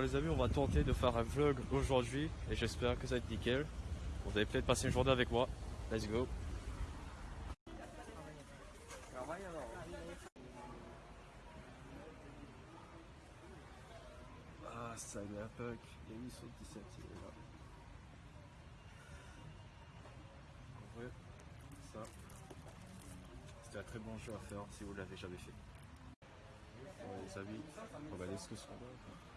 Alors les amis, on va tenter de faire un vlog aujourd'hui et j'espère que ça va être nickel. Vous allez peut-être passer une journée avec moi. Let's go. Ah, ça y est, puck. Et ils sont 17, il est là. Ça, c'était un très bon jeu à faire si vous l'avez jamais fait. Bon, les amis, regardez ce que sont là. Bah,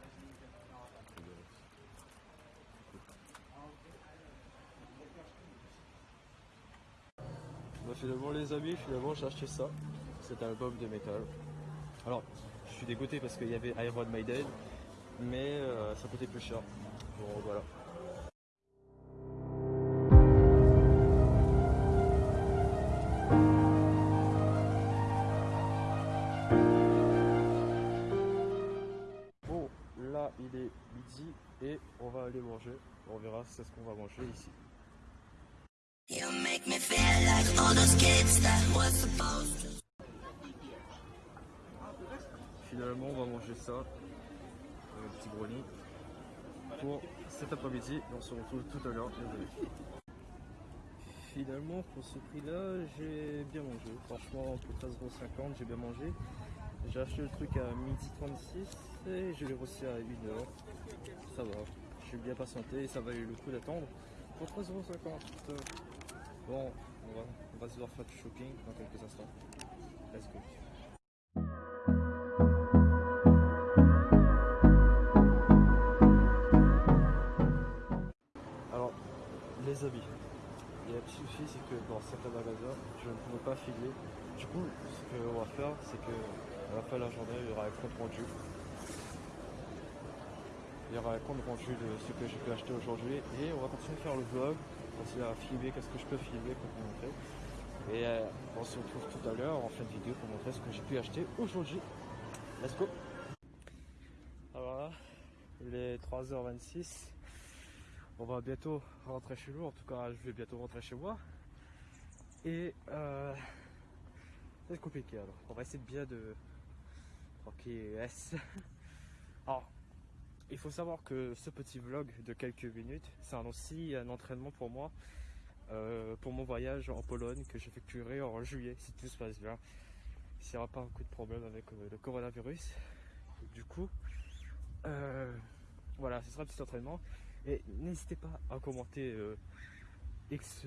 finalement les amis, finalement j'ai acheté ça, cet album de métal. Alors, je suis dégoûté parce qu'il y avait Iron Maiden, mais euh, ça coûtait plus cher. Bon voilà. Bon, là il est midi et on va aller manger. On verra c'est ce qu'on va manger ici. Finalement, on va manger ça, un petit brownie, pour cet après-midi. On se retrouve tout à l'heure. Finalement, pour ce prix-là, j'ai bien mangé. Franchement, pour 13,50€, j'ai bien mangé. J'ai acheté le truc à midi 36 et je l'ai reçu à 1h. Ça va, j'ai bien patienté et ça valait le coup d'attendre. Pour 13,50€. Bon, on va, se voir faire du shopping dans quelques instants. Let's go. Alors, les habits. Il y a un petit souci, c'est que dans certains magasins, je ne pourrais pas filer. Du coup, ce qu'on va faire, c'est que à la de la journée, il y aura un compte rendu. Il y aura un compte rendu de ce que j'ai pu acheter aujourd'hui et on va continuer à faire le vlog, continuer à filmer, qu'est-ce que je peux filmer pour vous montrer. Et euh, on se retrouve tout à l'heure en fin de vidéo pour montrer ce que j'ai pu acheter aujourd'hui. Let's go Alors là, il est 3h26. On va bientôt rentrer chez nous, en tout cas je vais bientôt rentrer chez moi. Et euh, être compliqué alors. On va essayer de bien de... Ok, S. Alors, il faut savoir que ce petit vlog de quelques minutes, c'est aussi un entraînement pour moi, euh, pour mon voyage en Pologne que j'effectuerai en juillet, si tout se passe bien. S'il n'y aura pas beaucoup de problèmes avec euh, le coronavirus. Du coup, euh, voilà, ce sera un petit entraînement. Et n'hésitez pas à commenter X,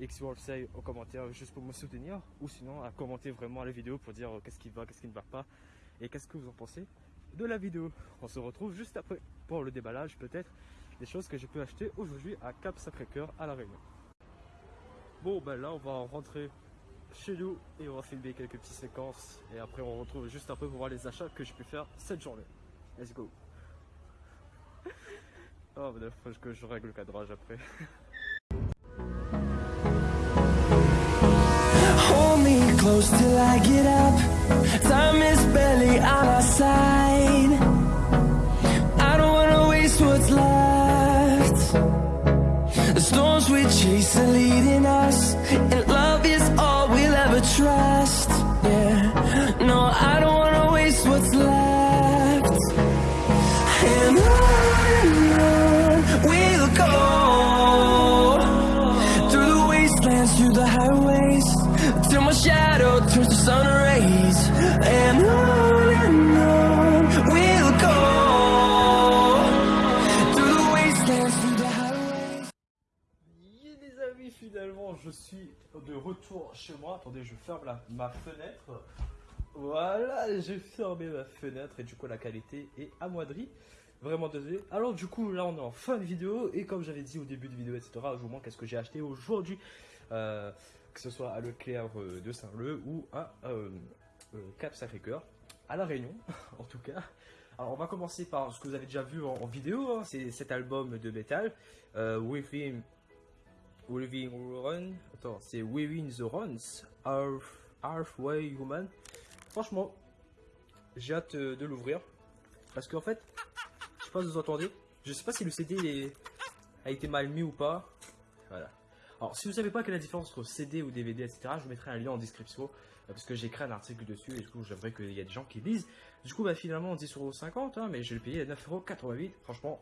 X World en commentaire juste pour me soutenir, ou sinon à commenter vraiment la vidéo pour dire qu'est-ce qui va, qu'est-ce qui ne va pas, et qu'est-ce que vous en pensez de la vidéo. On se retrouve juste après pour le déballage peut-être des choses que j'ai pu acheter aujourd'hui à Cap Sacré-Cœur à La Réunion. Bon ben là on va rentrer chez nous et on va filmer quelques petites séquences et après on retrouve juste après pour voir les achats que j'ai pu faire cette journée. Let's go. Oh ben faut que je règle le cadrage après. Storms we chase are leading us, and love is all we'll ever trust. Yeah, no, I don't wanna waste what's left. And on we'll go through the wastelands, through the highways, till my shadow turns to sun rays. And on je suis de retour chez moi. Attendez, je ferme la- ma fenêtre. Voilà, j'ai fermé ma fenêtre et du coup, la qualité est amoindrie. Vraiment désolé. Alors, du coup, là, on est en fin de vidéo. Et comme j'avais dit au début de vidéo, etc., je vous montre qu'est-ce que j'ai acheté aujourd'hui. Euh, que ce soit à Leclerc euh, de Saint-Leu ou à euh, Cap Sacré-Cœur, à La Réunion, en tout cas. Alors, on va commencer par ce que vous avez déjà vu en, en vidéo. hein, C'est cet album de métal. Euh, Within Within Run. Attends, c'est Within the Runs. Half, Halfway Human. Franchement, j'ai hâte euh, de l'ouvrir. Parce qu'en fait, je sais pas si vous entendez. Je sais pas si le CD a été mal mis ou pas. Voilà. Alors, si vous savez pas quelle est la différence entre CD ou DVD, etc., je vous mettrai un lien en description euh, parce que j'ai écrit un article dessus et du coup, j'aimerais qu'il y ait des gens qui lisent. Du coup, bah, finalement, 10,50€, hein, mais je l'ai payé à 9,88€. Franchement,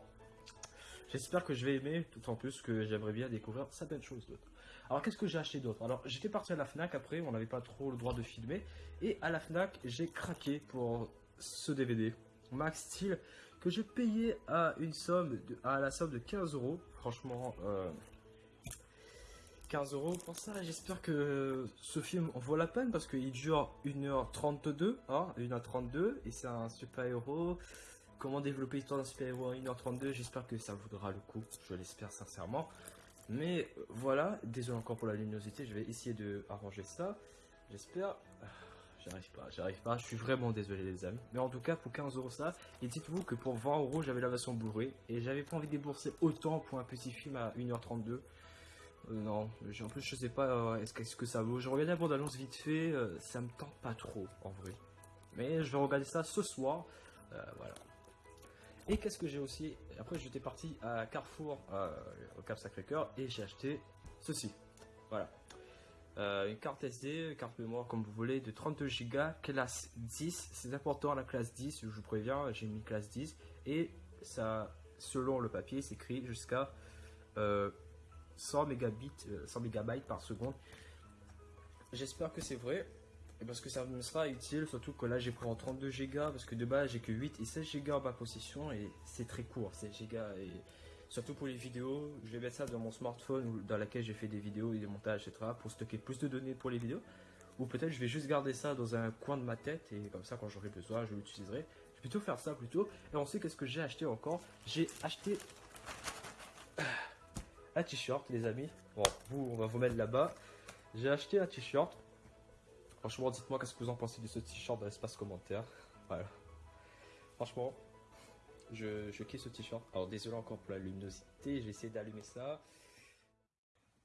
j'espère que je vais aimer, tout en plus que j'aimerais bien découvrir certaines choses d'autres. Alors, qu'est-ce que j'ai acheté d'autre? Alors, j'étais parti à la Fnac après, on n'avait pas trop le droit de filmer, et à la Fnac, j'ai craqué pour ce DVD. Max Steel que j'ai payé à une somme de, à la somme de 15 euros. Franchement, euh, 15 euros pour ça. J'espère que ce film en vaut la peine parce qu'il dure 1h32, hein, 1h32 et c'est un super-héros. Comment développer l'histoire d'un super-héros en 1h32 J'espère que ça vaudra le coup. Je l'espère sincèrement. Mais euh, voilà, désolé encore pour la luminosité, je vais essayer de arranger ça. J'espère. Ah, J'arrive pas, j'arrive pas, je suis vraiment désolé les amis. Mais en tout cas pour 15 euros ça, et dites-vous que pour 20 euros j'avais la version Blu-ray et j'avais pas envie de débourser autant pour un petit film à 1h32. Euh, non, en plus je sais pas euh, est-ce que, ça vaut. Je regardé la bande annonce vite fait, ça me tente pas trop en vrai. Mais je vais regarder ça ce soir, voilà. Et qu'est-ce que j'ai aussi Après j'étais parti à Carrefour, euh, au Cap Sacré-Cœur, et j'ai acheté ceci. Voilà. Euh, une carte SD, carte mémoire comme vous voulez, de 32 Go, classe 10. C'est important la classe 10, je vous préviens, j'ai mis classe 10. Et ça, selon le papier, c'est écrit jusqu'à euh, 100 mégabits, euh, 100 mégabytes par seconde. J'espère que c'est vrai. Et Parce que ça me sera utile, surtout que là j'ai pris en 32 Go, parce que de base j'ai que 8 et 16 Go en ma possession et c'est très court, 16 Go. Et surtout pour les vidéos, je vais mettre ça dans mon smartphone dans laquelle j'ai fait des vidéos et des montages, etc. pour stocker plus de données pour les vidéos. Ou peut-être je vais juste garder ça dans un coin de ma tête et comme ça quand j'aurai besoin je l'utiliserai. Je vais plutôt faire ça plutôt. Et on sait qu'est-ce que j'ai acheté encore? J'ai acheté un t-shirt les amis. Bon, vous on va vous mettre là-bas. J'ai acheté un t-shirt. Franchement dites-moi qu'est-ce que vous en pensez de ce t-shirt dans l'espace commentaire. Voilà. Franchement, je, je kiffe ce t-shirt. Alors désolé encore pour la luminosité, j'ai essayé d'allumer ça.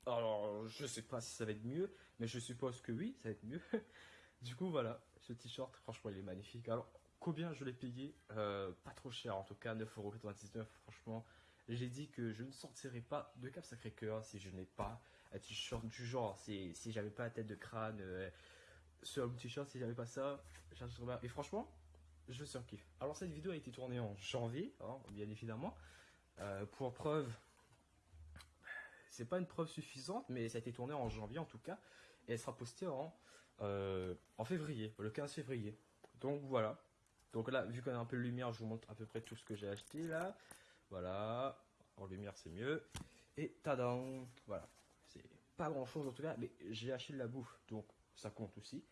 Alors je sais pas si ça va être mieux, mais je suppose que oui, ça va être mieux. du coup voilà, ce t-shirt, franchement il est magnifique. Alors combien je l'ai payé? Euh, Pas trop cher en tout cas, 9,99€. Franchement, j'ai dit que je ne sortirais pas de Cap Sacré-Cœur si je n'ai pas un t-shirt du genre. Si, si j'avais pas la tête de crâne euh, sur mon t-shirt, si j'avais pas ça. Et franchement, je surkiffe. Alors cette vidéo a été tournée en janvier, hein, bien évidemment. Euh, pour preuve, c'est pas une preuve suffisante, mais ça a été tourné en janvier en tout cas, et elle sera postée en, euh, en février, le 15 février. Donc voilà. Donc là, vu qu'on a un peu de lumière, je vous montre à peu près tout ce que j'ai acheté là. Voilà. En lumière, c'est mieux. Et tadam Voilà. C'est pas grand chose en tout cas, mais j'ai acheté de la bouffe, donc ça compte aussi.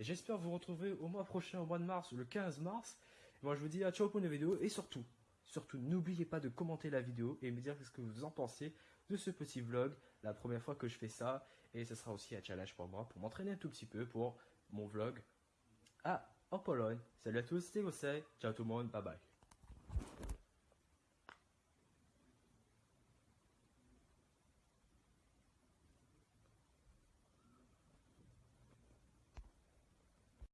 J'espère vous retrouver au mois prochain, au mois de mars, le 15 mars. Moi, je vous dis à ciao pour une vidéo et surtout, surtout, n'oubliez pas de commenter la vidéo et me dire ce que vous en pensez de ce petit vlog, la première fois que je fais ça. Et ce sera aussi un challenge pour moi, pour m'entraîner un tout petit peu pour mon vlog à en Pologne. Salut à tous, c'était Gosset. Ciao tout le monde, bye bye.